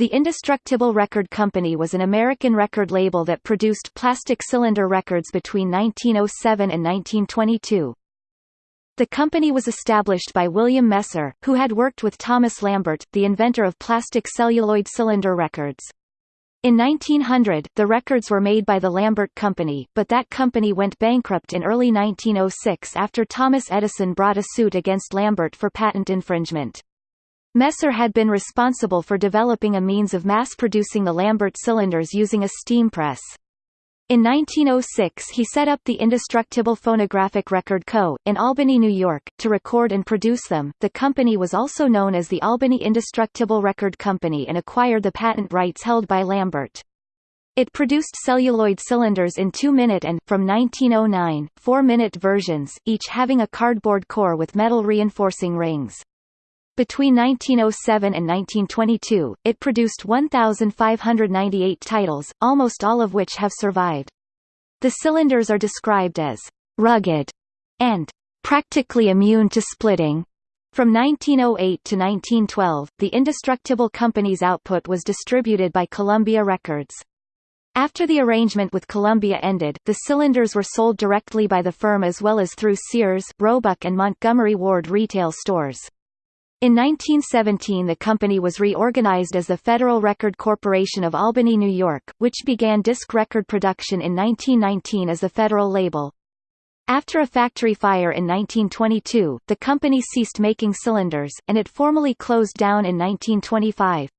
The Indestructible Record Company was an American record label that produced plastic cylinder records between 1907 and 1922. The company was established by William Messer, who had worked with Thomas Lambert, the inventor of plastic celluloid cylinder records. In 1900, the records were made by the Lambert Company, but that company went bankrupt in early 1906 after Thomas Edison brought a suit against Lambert for patent infringement. Messer had been responsible for developing a means of mass-producing the Lambert cylinders using a steam press. In 1906 he set up the Indestructible Phonographic Record Co., in Albany, New York, to record and produce them. The company was also known as the Albany Indestructible Record Company and acquired the patent rights held by Lambert. It produced celluloid cylinders in 2-minute and, from 1909, 4-minute versions, each having a cardboard core with metal reinforcing rings. Between 1907 and 1922, it produced 1,598 titles, almost all of which have survived. The cylinders are described as rugged and practically immune to splitting. From 1908 to 1912, the Indestructible Company's output was distributed by Columbia Records. After the arrangement with Columbia ended, the cylinders were sold directly by the firm as well as through Sears, Roebuck and Montgomery Ward retail stores. In 1917 the company was reorganized as the Federal Record Corporation of Albany, New York, which began disc record production in 1919 as the Federal label. After a factory fire in 1922, the company ceased making cylinders, and it formally closed down in 1925.